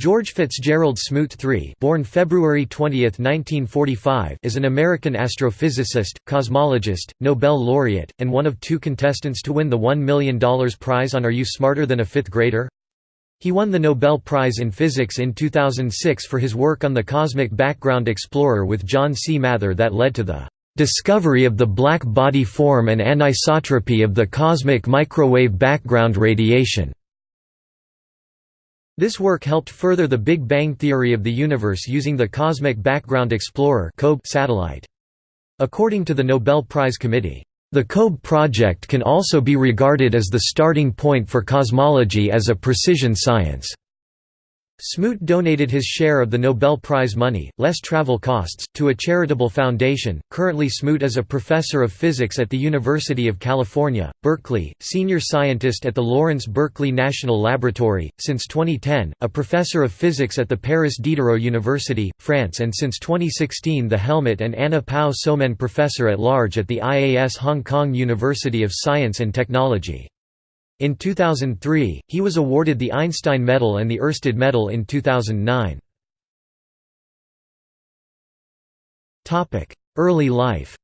George Fitzgerald Smoot III born February 20, 1945, is an American astrophysicist, cosmologist, Nobel laureate, and one of two contestants to win the $1 million prize on Are You Smarter Than a Fifth Grader? He won the Nobel Prize in Physics in 2006 for his work on the cosmic background explorer with John C. Mather that led to the "...discovery of the black body form and anisotropy of the cosmic microwave background radiation." This work helped further the Big Bang theory of the universe using the Cosmic Background Explorer satellite. According to the Nobel Prize Committee, the COBE project can also be regarded as the starting point for cosmology as a precision science. Smoot donated his share of the Nobel Prize money, less travel costs, to a charitable foundation. Currently, Smoot is a professor of physics at the University of California, Berkeley, senior scientist at the Lawrence Berkeley National Laboratory, since 2010, a professor of physics at the Paris Diderot University, France, and since 2016, the Helmut and Anna Pao Sohmen Professor at Large at the IAS Hong Kong University of Science and Technology. In 2003, he was awarded the Einstein Medal and the Ørsted Medal in 2009. Early life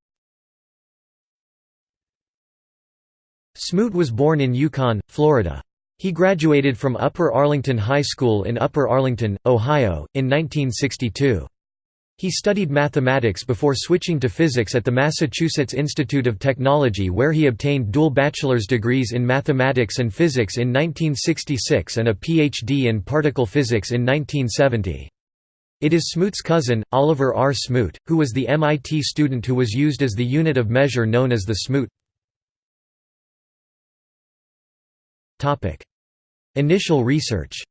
Smoot was born in Yukon, Florida. He graduated from Upper Arlington High School in Upper Arlington, Ohio, in 1962. He studied mathematics before switching to physics at the Massachusetts Institute of Technology where he obtained dual bachelor's degrees in mathematics and physics in 1966 and a Ph.D. in particle physics in 1970. It is Smoot's cousin, Oliver R. Smoot, who was the MIT student who was used as the unit of measure known as the Smoot. Initial research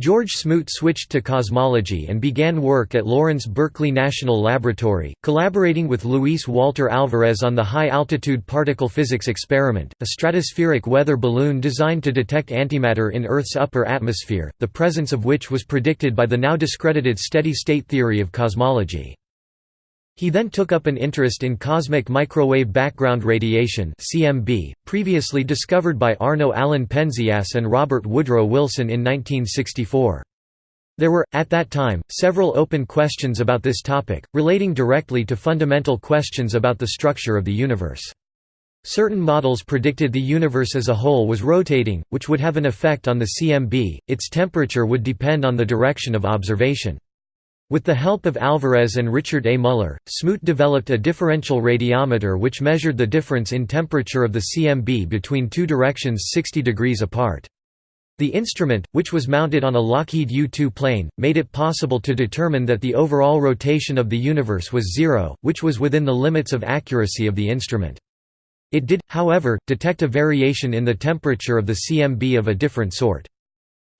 George Smoot switched to cosmology and began work at Lawrence Berkeley National Laboratory, collaborating with Luis Walter Alvarez on the High-Altitude Particle Physics Experiment, a stratospheric weather balloon designed to detect antimatter in Earth's upper atmosphere, the presence of which was predicted by the now discredited steady-state theory of cosmology. He then took up an interest in cosmic microwave background radiation (CMB), previously discovered by Arno Allen Penzias and Robert Woodrow Wilson in 1964. There were, at that time, several open questions about this topic, relating directly to fundamental questions about the structure of the universe. Certain models predicted the universe as a whole was rotating, which would have an effect on the CMB, its temperature would depend on the direction of observation. With the help of Alvarez and Richard A. Muller, Smoot developed a differential radiometer which measured the difference in temperature of the CMB between two directions 60 degrees apart. The instrument, which was mounted on a Lockheed U-2 plane, made it possible to determine that the overall rotation of the universe was zero, which was within the limits of accuracy of the instrument. It did, however, detect a variation in the temperature of the CMB of a different sort.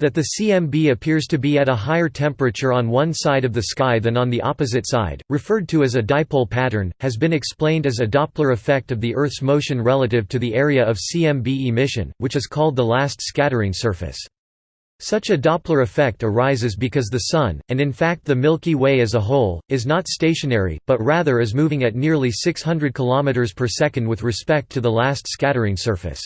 That the CMB appears to be at a higher temperature on one side of the sky than on the opposite side, referred to as a dipole pattern, has been explained as a Doppler effect of the Earth's motion relative to the area of CMB emission, which is called the last scattering surface. Such a Doppler effect arises because the Sun, and in fact the Milky Way as a whole, is not stationary, but rather is moving at nearly 600 km per second with respect to the last scattering surface.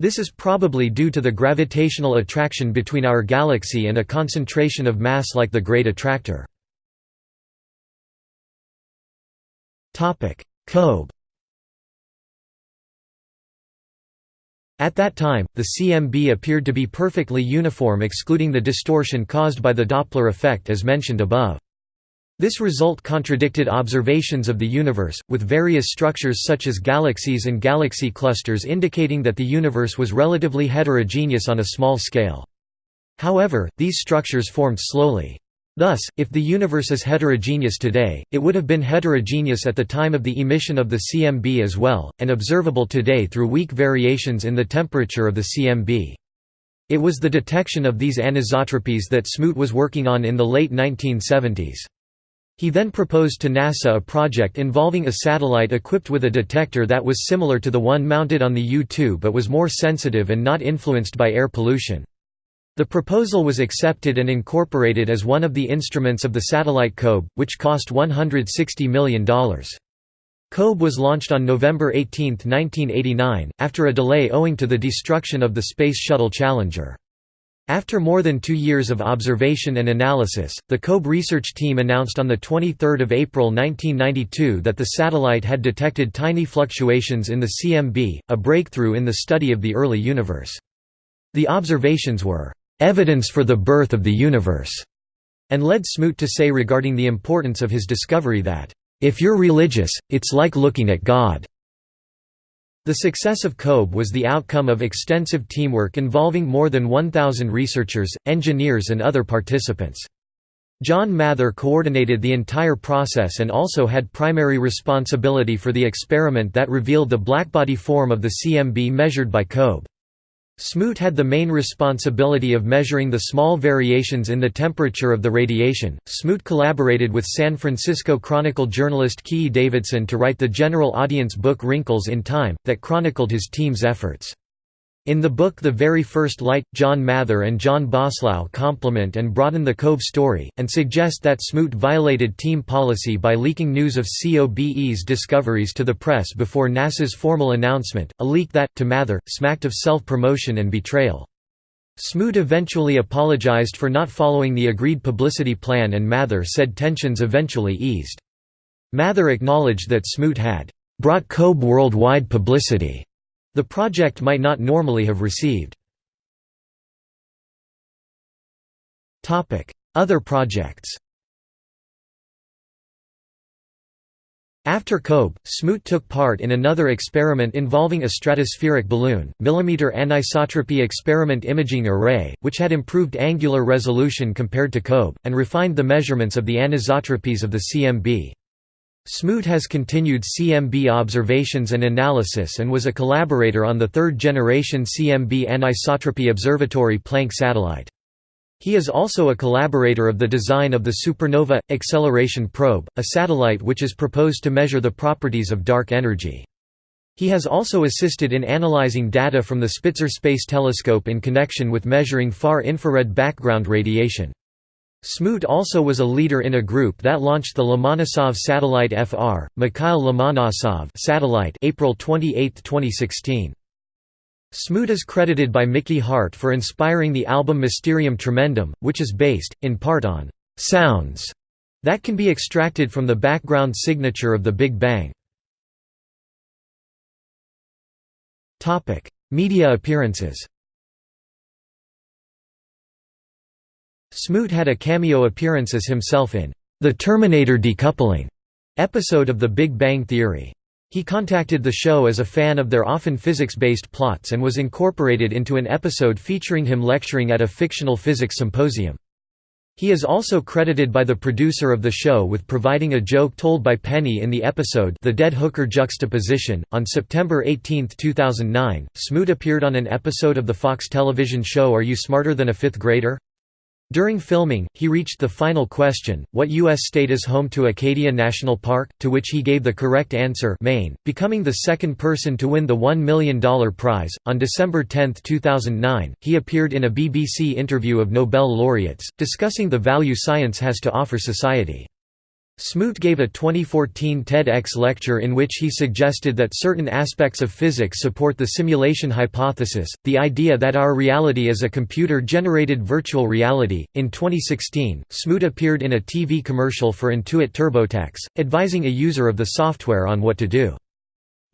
This is probably due to the gravitational attraction between our galaxy and a concentration of mass like the Great Attractor. COBE At that time, the CMB appeared to be perfectly uniform excluding the distortion caused by the Doppler effect as mentioned above. This result contradicted observations of the universe, with various structures such as galaxies and galaxy clusters indicating that the universe was relatively heterogeneous on a small scale. However, these structures formed slowly. Thus, if the universe is heterogeneous today, it would have been heterogeneous at the time of the emission of the CMB as well, and observable today through weak variations in the temperature of the CMB. It was the detection of these anisotropies that Smoot was working on in the late 1970s. He then proposed to NASA a project involving a satellite equipped with a detector that was similar to the one mounted on the U-2 but was more sensitive and not influenced by air pollution. The proposal was accepted and incorporated as one of the instruments of the satellite COBE, which cost $160 million. COBE was launched on November 18, 1989, after a delay owing to the destruction of the Space Shuttle Challenger. After more than two years of observation and analysis, the COBE research team announced on 23 April 1992 that the satellite had detected tiny fluctuations in the CMB, a breakthrough in the study of the early universe. The observations were, "...evidence for the birth of the universe", and led Smoot to say regarding the importance of his discovery that, "...if you're religious, it's like looking at God." The success of COBE was the outcome of extensive teamwork involving more than 1,000 researchers, engineers and other participants. John Mather coordinated the entire process and also had primary responsibility for the experiment that revealed the blackbody form of the CMB measured by COBE. Smoot had the main responsibility of measuring the small variations in the temperature of the radiation. Smoot collaborated with San Francisco Chronicle journalist Keay Davidson to write the general audience book Wrinkles in Time, that chronicled his team's efforts. In the book The Very First Light, John Mather and John Boslough complement and broaden the COBE story, and suggest that Smoot violated team policy by leaking news of COBE's discoveries to the press before NASA's formal announcement, a leak that, to Mather, smacked of self-promotion and betrayal. Smoot eventually apologized for not following the agreed publicity plan and Mather said tensions eventually eased. Mather acknowledged that Smoot had brought COBE worldwide publicity the project might not normally have received. Other projects After COBE, Smoot took part in another experiment involving a stratospheric balloon, millimeter anisotropy experiment imaging array, which had improved angular resolution compared to COBE, and refined the measurements of the anisotropies of the CMB. Smoot has continued CMB observations and analysis and was a collaborator on the third-generation CMB anisotropy observatory Planck satellite. He is also a collaborator of the design of the Supernova – Acceleration Probe, a satellite which is proposed to measure the properties of dark energy. He has also assisted in analyzing data from the Spitzer Space Telescope in connection with measuring far infrared background radiation. Smoot also was a leader in a group that launched the Lomonosov satellite FR, Mikhail Lomonosov satellite April 28, 2016. Smoot is credited by Mickey Hart for inspiring the album Mysterium Tremendum, which is based, in part on «sounds» that can be extracted from the background signature of the Big Bang. Media appearances Smoot had a cameo appearance as himself in The Terminator Decoupling episode of The Big Bang Theory. He contacted the show as a fan of their often physics-based plots and was incorporated into an episode featuring him lecturing at a fictional physics symposium. He is also credited by the producer of the show with providing a joke told by Penny in the episode The Dead Hooker Juxtaposition. On September 18, 2009, Smoot appeared on an episode of the Fox television show Are You Smarter Than a Fifth Grader? During filming, he reached the final question, what U.S. state is home to Acadia National Park, to which he gave the correct answer Maine, becoming the second person to win the $1 million prize. On December 10, 2009, he appeared in a BBC interview of Nobel laureates, discussing the value science has to offer society. Smoot gave a 2014 TEDx lecture in which he suggested that certain aspects of physics support the simulation hypothesis, the idea that our reality is a computer generated virtual reality. In 2016, Smoot appeared in a TV commercial for Intuit TurboTax, advising a user of the software on what to do.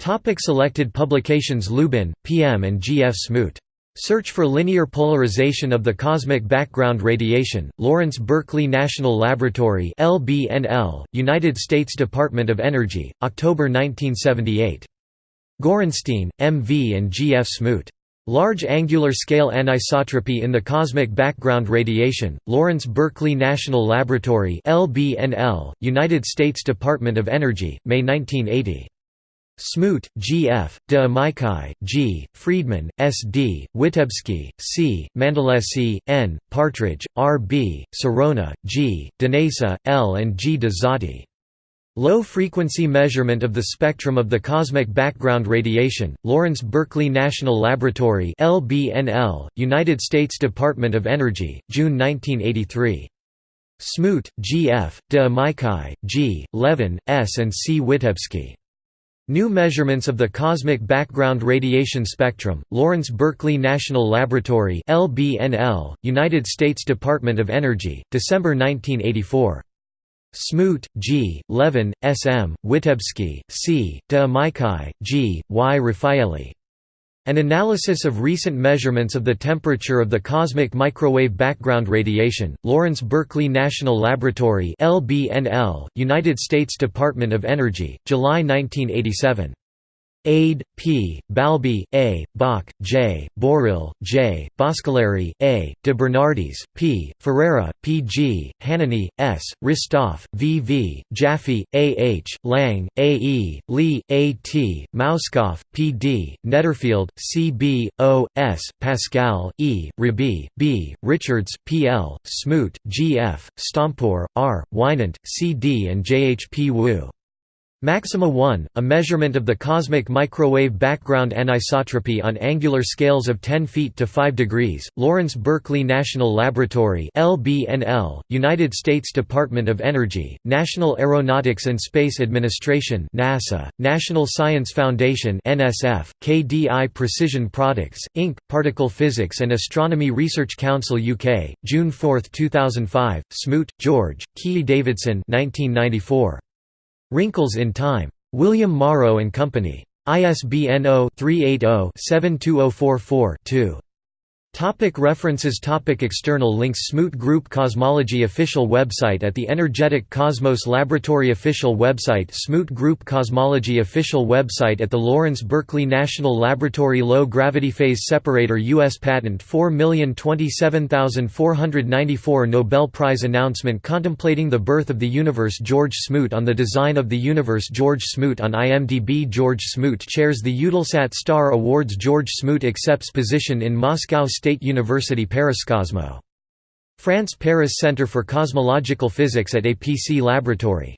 Topic selected publications Lubin, P.M. and G. F. Smoot Search for linear polarization of the cosmic background radiation, Lawrence Berkeley National Laboratory LBNL, United States Department of Energy, October 1978. Gorenstein, M. V. and G. F. Smoot. Large Angular Scale Anisotropy in the Cosmic Background Radiation, Lawrence Berkeley National Laboratory LBNL, United States Department of Energy, May 1980. Smoot, G. F., de Amici, G., Friedman, S. D., Witebsky, C., Mandolesi, N., Partridge, R. B., Sironi, G., Danese, L. and G. de Zotti. Low-frequency measurement of the spectrum of the cosmic background radiation, Lawrence Berkeley National Laboratory LBNL, United States Department of Energy, June 1983. Smoot, G. F., de Amici, G., Levin, S. and C. Witebsky. New measurements of the cosmic background radiation spectrum, Lawrence Berkeley National Laboratory LBNL, United States Department of Energy, December 1984. Smoot, G., Levin, S. M., Witebsky, C., De Amici, G., Y. Rephaeli. An analysis of recent measurements of the temperature of the cosmic microwave background radiation, Lawrence Berkeley National Laboratory LBNL, United States Department of Energy, July 1987. Ade, P., Balbi, A., Bock, J., Borrill, J., Boscaleri, A., de Bernardis, P., Ferreira, P. G., Hanany, S., Hristov, V. V., Jaffe, A. H., Lange, A. E., Lee, A. T., Mauskopf, P. D., Netterfield, C. B. O. S., Pascale, E., Rabii, B., Richards, P. L., Smoot, G. F., Stompor, R., Winant, C. D. and J. H. P. Wu. Maxima 1, a measurement of the cosmic microwave background anisotropy on angular scales of 10 feet to 5 degrees, Lawrence Berkeley National Laboratory LBNL, United States Department of Energy, National Aeronautics and Space Administration NASA, National Science Foundation NSF, KDI Precision Products, Inc., Particle Physics and Astronomy Research Council UK, June 4, 2005, Smoot, George, Keay Davidson 1994. Wrinkles in Time. William Morrow and Company. ISBN 0-380-72044-2. Topic references. Topic External links. Smoot Group Cosmology Official website. At the Energetic Cosmos Laboratory Official website. Smoot Group Cosmology Official website. At the Lawrence Berkeley National Laboratory Low Gravity Phase Separator U.S. Patent. 4027494 Nobel Prize Announcement Contemplating the Birth of the Universe. George Smoot on the Design of the Universe. George Smoot on IMDb George Smoot chairs the Eutelsat Star Awards. George Smoot accepts position in Moscow State State University Pariscosmo. France Paris Centre for Cosmological Physics at APC Laboratory